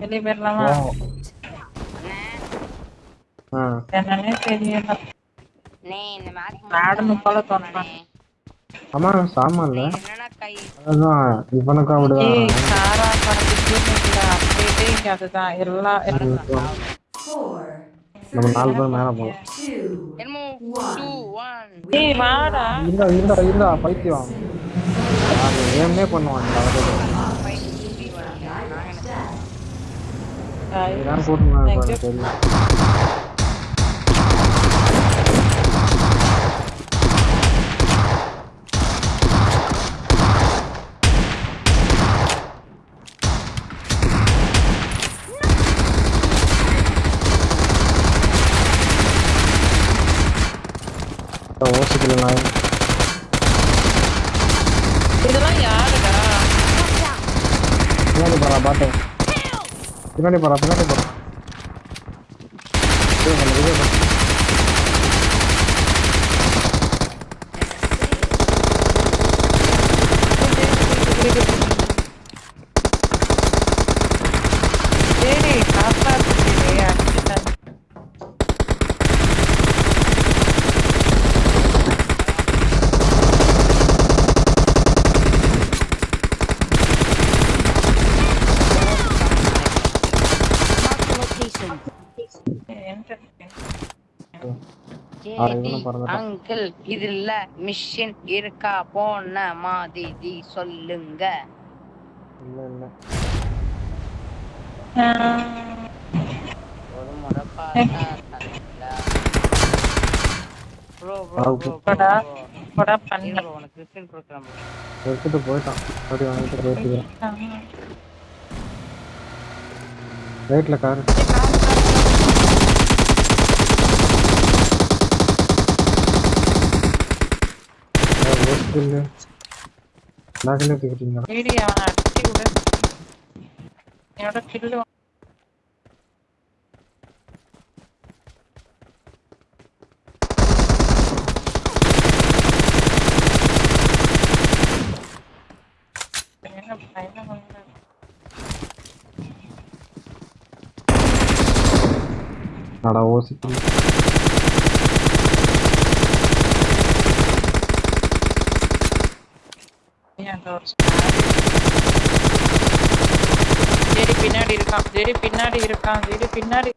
வெளியே போயிடலாமா என்னன்னே தெரியல. அண்ணே இந்த மேட்ச் மேடம் போல அப்படிதான் ஏய் சாரா இங்க அதுதான். எல்லா நம்ம நாலு பேர் மேல போலாம். two, என்னமோ டூ ஒன் ஏய் வாடா. இருந்தா இருந்தா இருந்தா பைத்தியம். அது ஏமே பண்ணுவான் Oh, Tahu lain. Itu. Ini ada berapa? பின்னாடி போறா பின்னாடி போறா uncle இதுல மிஷின் இருக்கா? போன மாதிரி சொல்லுங்க. இல்ல இல்ல. ஒரு முறை பார்த்தா போடா பண்ண. உனக்கு. எடுத்துட்டு போயிட்டான். அப்படி வாங்கிட்டு போயிட்டு காரு പിന്നെ നാക്കിനെ തീരുന്നു നട ഓസിക്കുന്നു அடிச்சு ஜெடி பின்னாடி இருக்கான் ஜெடி பின்னாடி இருக்கான் ஜெடி பின்னாடி